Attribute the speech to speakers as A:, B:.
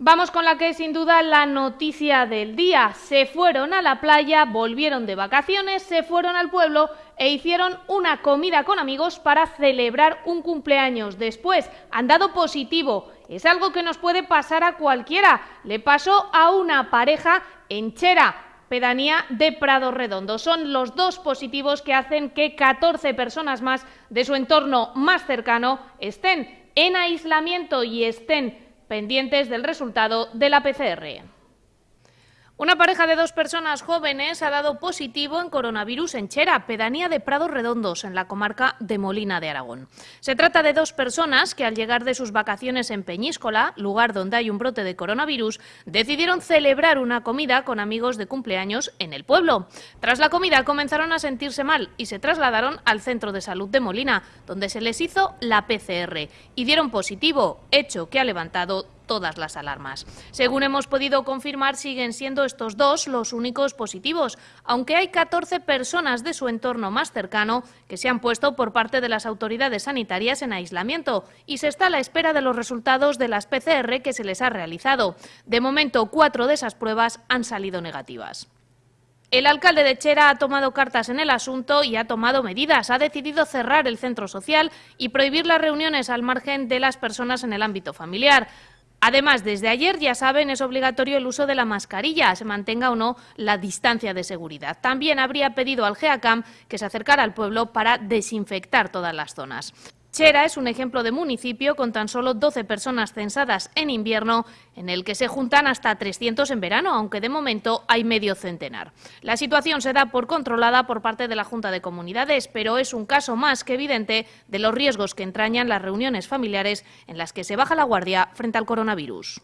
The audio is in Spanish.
A: Vamos con la que es sin duda la noticia del día. Se fueron a la playa, volvieron de vacaciones, se fueron al pueblo e hicieron una comida con amigos para celebrar un cumpleaños. Después han dado positivo. Es algo que nos puede pasar a cualquiera. Le pasó a una pareja en Chera, pedanía de Prado Redondo. Son los dos positivos que hacen que 14 personas más de su entorno más cercano estén en aislamiento y estén pendientes del resultado de la PCR. Una pareja de dos personas jóvenes ha dado positivo en coronavirus en Chera, pedanía de Prados Redondos, en la comarca de Molina de Aragón. Se trata de dos personas que al llegar de sus vacaciones en Peñíscola, lugar donde hay un brote de coronavirus, decidieron celebrar una comida con amigos de cumpleaños en el pueblo. Tras la comida comenzaron a sentirse mal y se trasladaron al centro de salud de Molina, donde se les hizo la PCR y dieron positivo, hecho que ha levantado todas las alarmas. Según hemos podido confirmar, siguen siendo estos dos los únicos positivos, aunque hay 14 personas de su entorno más cercano que se han puesto por parte de las autoridades sanitarias en aislamiento y se está a la espera de los resultados de las PCR que se les ha realizado. De momento, cuatro de esas pruebas han salido negativas. El alcalde de Chera ha tomado cartas en el asunto y ha tomado medidas. Ha decidido cerrar el centro social y prohibir las reuniones al margen de las personas en el ámbito familiar. Además, desde ayer, ya saben, es obligatorio el uso de la mascarilla, se mantenga o no la distancia de seguridad. También habría pedido al GEACAM que se acercara al pueblo para desinfectar todas las zonas. Chera es un ejemplo de municipio con tan solo 12 personas censadas en invierno, en el que se juntan hasta 300 en verano, aunque de momento hay medio centenar. La situación se da por controlada por parte de la Junta de Comunidades, pero es un caso más que evidente de los riesgos que entrañan las reuniones familiares en las que se baja la guardia frente al coronavirus.